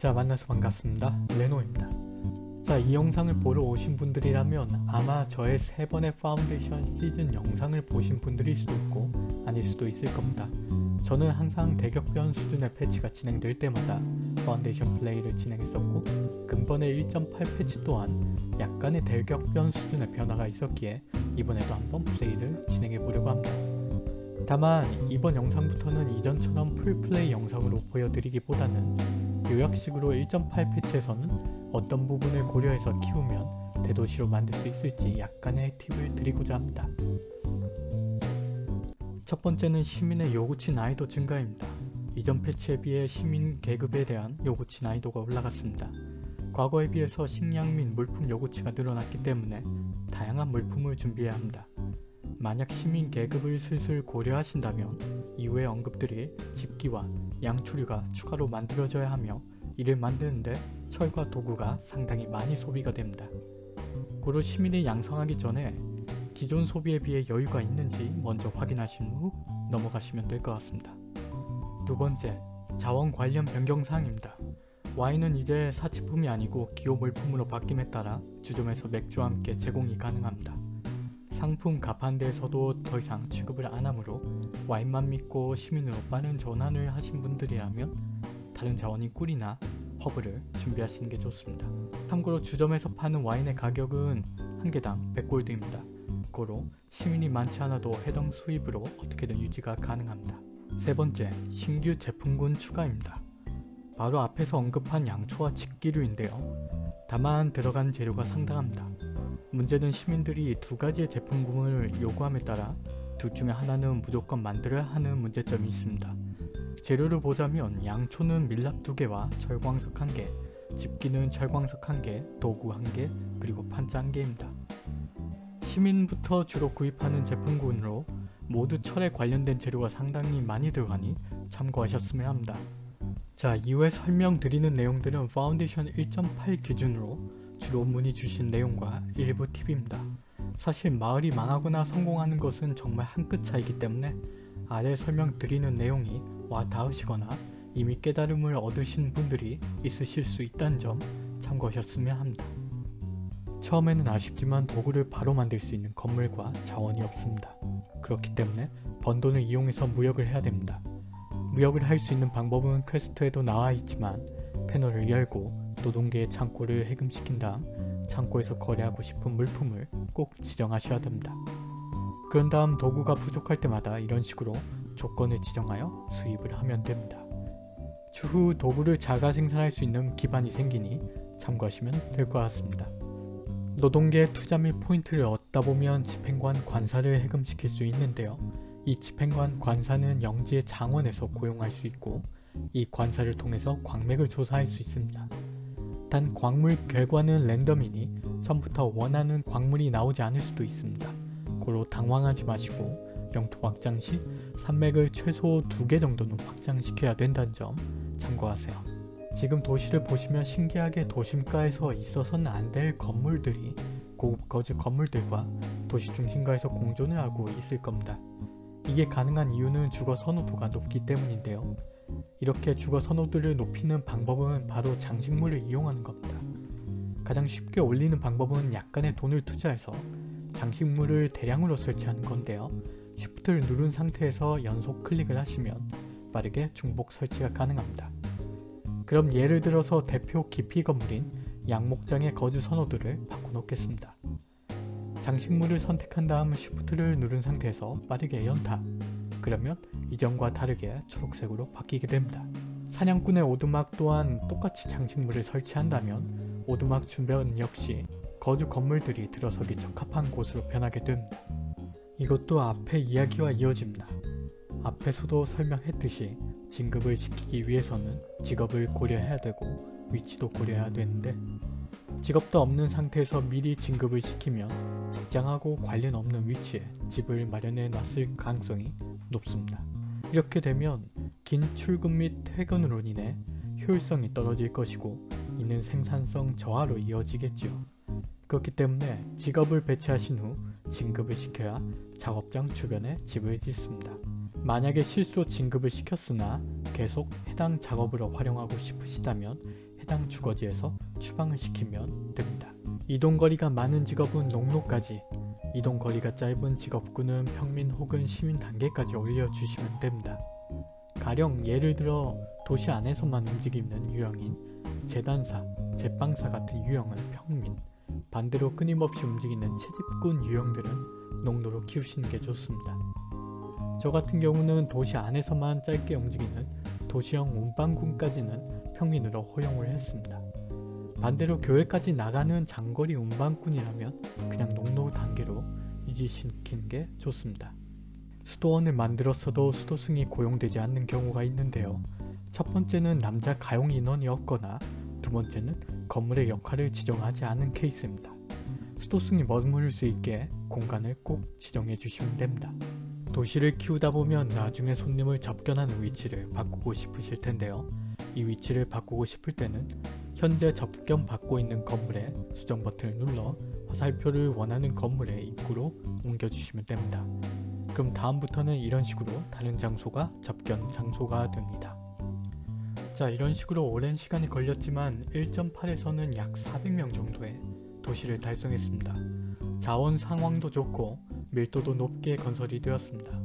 자 만나서 반갑습니다. 레노입니다. 자 이 영상을 보러 오신 분들이라면 아마 저의 세 번의 파운데이션 시즌 영상을 보신 분들일 수도 있고 아닐 수도 있을 겁니다. 저는 항상 대격변 수준의 패치가 진행될 때마다 파운데이션 플레이를 진행했었고 근본의 1.8 패치 또한 약간의 대격변 수준의 변화가 있었기에 이번에도 한번 플레이를 진행해 보려고 합니다. 다만 이번 영상부터는 이전처럼 full play 영상으로 보여드리기보다는 요약식으로 1.8 패치에서는 어떤 부분을 고려해서 키우면 대도시로 만들 수 있을지 약간의 팁을 드리고자 합니다. 첫 번째는 시민의 요구치 난이도 증가입니다. 이전 패치에 비해 시민 계급에 대한 요구치 난이도가 올라갔습니다. 과거에 비해서 식량 및 물품 요구치가 늘어났기 때문에 다양한 물품을 준비해야 합니다. 만약 시민 계급을 슬슬 고려하신다면 이후의 언급들이 집기와 양초류가 추가로 만들어져야 하며 이를 만드는데 철과 도구가 상당히 많이 소비가 됩니다. 고로 시민이 양성하기 전에 기존 소비에 비해 여유가 있는지 먼저 확인하신 후 넘어가시면 될 것 같습니다. 두 번째, 자원 관련 변경사항입니다. 와인은 이제 사치품이 아니고 기호 물품으로 바뀜에 따라 주점에서 맥주와 함께 제공이 가능합니다. 상품 가판대에서도 더 이상 취급을 안하므로 와인만 믿고 시민으로 빠른 전환을 하신 분들이라면 다른 자원인 꿀이나 허브를 준비하시는 게 좋습니다. 참고로 주점에서 파는 와인의 가격은 한 개당 100골드입니다. 고로 시민이 많지 않아도 해당 수입으로 어떻게든 유지가 가능합니다. 세 번째, 신규 제품군 추가입니다. 바로 앞에서 언급한 양초와 집기류인데요. 다만 들어간 재료가 상당합니다. 문제는 시민들이 두 가지의 제품군을 요구함에 따라 둘 중에 하나는 무조건 만들어야 하는 문제점이 있습니다. 재료를 보자면 양초는 밀랍 2개와 철광석 1개, 집기는 철광석 1개, 도구 1개, 그리고 판자 1개입니다. 시민부터 주로 구입하는 제품군으로 모두 철에 관련된 재료가 상당히 많이 들어가니 참고하셨으면 합니다. 자 이후에 설명드리는 내용들은 파운데이션 1.8 기준으로 주로 문의 주신 내용과 일부 팁입니다. 사실 마을이 망하거나 성공하는 것은 정말 한 끗 차이기 때문에 아래 설명드리는 내용이 와 닿으시거나 이미 깨달음을 얻으신 분들이 있으실 수 있다는 점 참고하셨으면 합니다. 처음에는 아쉽지만 도구를 바로 만들 수 있는 건물과 자원이 없습니다. 그렇기 때문에 번 돈을 이용해서 무역을 해야 됩니다. 무역을 할 수 있는 방법은 퀘스트에도 나와 있지만 패널을 열고 노동계의 창고를 해금시킨 다음 창고에서 거래하고 싶은 물품을 꼭 지정하셔야 됩니다. 그런 다음 도구가 부족할 때마다 이런 식으로 조건을 지정하여 수입을 하면 됩니다. 추후 도구를 자가 생산할 수 있는 기반이 생기니 참고하시면 될 것 같습니다. 노동계의 투자 및 포인트를 얻다 보면 집행관 관사를 해금시킬 수 있는데요. 이 집행관 관사는 영지의 장원에서 고용할 수 있고 이 관사를 통해서 광맥을 조사할 수 있습니다. 단 광물 결과는 랜덤이니 처음부터 원하는 광물이 나오지 않을 수도 있습니다. 고로 당황하지 마시고 영토 확장 시 산맥을 최소 2개 정도는 확장시켜야 된다는 점 참고하세요. 지금 도시를 보시면 신기하게 도심가에서 있어서는 안 될 건물들이 고급 거즈 건물들과 도시 중심가에서 공존을 하고 있을 겁니다. 이게 가능한 이유는 주거 선호도가 높기 때문인데요. 이렇게 주거 선호도를 높이는 방법은 바로 장식물을 이용하는 겁니다. 가장 쉽게 올리는 방법은 약간의 돈을 투자해서 장식물을 대량으로 설치하는 건데요. Shift를 누른 상태에서 연속 클릭을 하시면 빠르게 중복 설치가 가능합니다. 그럼 예를 들어서 대표 깊이 건물인 양목장의 거주 선호도를 바꿔놓겠습니다. 장식물을 선택한 다음 Shift를 누른 상태에서 빠르게 연타 그러면 이전과 다르게 초록색으로 바뀌게 됩니다. 사냥꾼의 오두막 또한 똑같이 장식물을 설치한다면 오두막 주변 역시 거주 건물들이 들어서기 적합한 곳으로 변하게 됩니다. 이것도 앞의 이야기와 이어집니다. 앞에서도 설명했듯이 진급을 시키기 위해서는 직업을 고려해야 되고 위치도 고려해야 되는데 직업도 없는 상태에서 미리 진급을 시키면 직장하고 관련 없는 위치에 집을 마련해 놨을 가능성이 높습니다. 이렇게 되면 긴 출근 및 퇴근으로 인해 효율성이 떨어질 것이고 이는 생산성 저하로 이어지겠지요. 그렇기 때문에 직업을 배치하신 후 진급을 시켜야 작업장 주변에 집을 짓습니다. 만약에 실수로 진급을 시켰으나 계속 해당 작업으로 활용하고 싶으시다면 해당 주거지에서 추방을 시키면 됩니다. 이동거리가 많은 직업은 농로까지 이동 거리가 짧은 직업군은 평민 혹은 시민 단계까지 올려주시면 됩니다. 가령 예를 들어 도시 안에서만 움직이는 유형인 재단사, 제빵사 같은 유형은 평민, 반대로 끊임없이 움직이는 채집꾼 유형들은 농로로 키우시는 게 좋습니다. 저 같은 경우는 도시 안에서만 짧게 움직이는 도시형 운반군까지는 평민으로 허용을 했습니다. 반대로 교회까지 나가는 장거리 운반꾼이라면 그냥 농로 단계로 유지시키는 게 좋습니다. 수도원을 만들었어도 수도승이 고용되지 않는 경우가 있는데요. 첫 번째는 남자 가용 인원이 없거나 두 번째는 건물의 역할을 지정하지 않은 케이스입니다. 수도승이 머무를 수 있게 공간을 꼭 지정해 주시면 됩니다. 도시를 키우다 보면 나중에 손님을 접견하는 위치를 바꾸고 싶으실 텐데요. 이 위치를 바꾸고 싶을 때는 현재 접견 받고 있는 건물에 수정 버튼을 눌러 화살표를 원하는 건물의 입구로 옮겨주시면 됩니다. 그럼 다음부터는 이런 식으로 다른 장소가 접견 장소가 됩니다. 자 이런 식으로 오랜 시간이 걸렸지만 1.8에서는 약 400명 정도의 도시를 달성했습니다. 자원 상황도 좋고 밀도도 높게 건설이 되었습니다.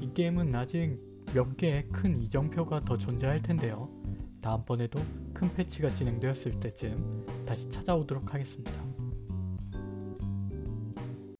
이 게임은 아직 몇 개의 큰 이정표가 더 존재할 텐데요. 다음번에도 큰 패치가 진행되었을 때쯤 다시 찾아오도록 하겠습니다.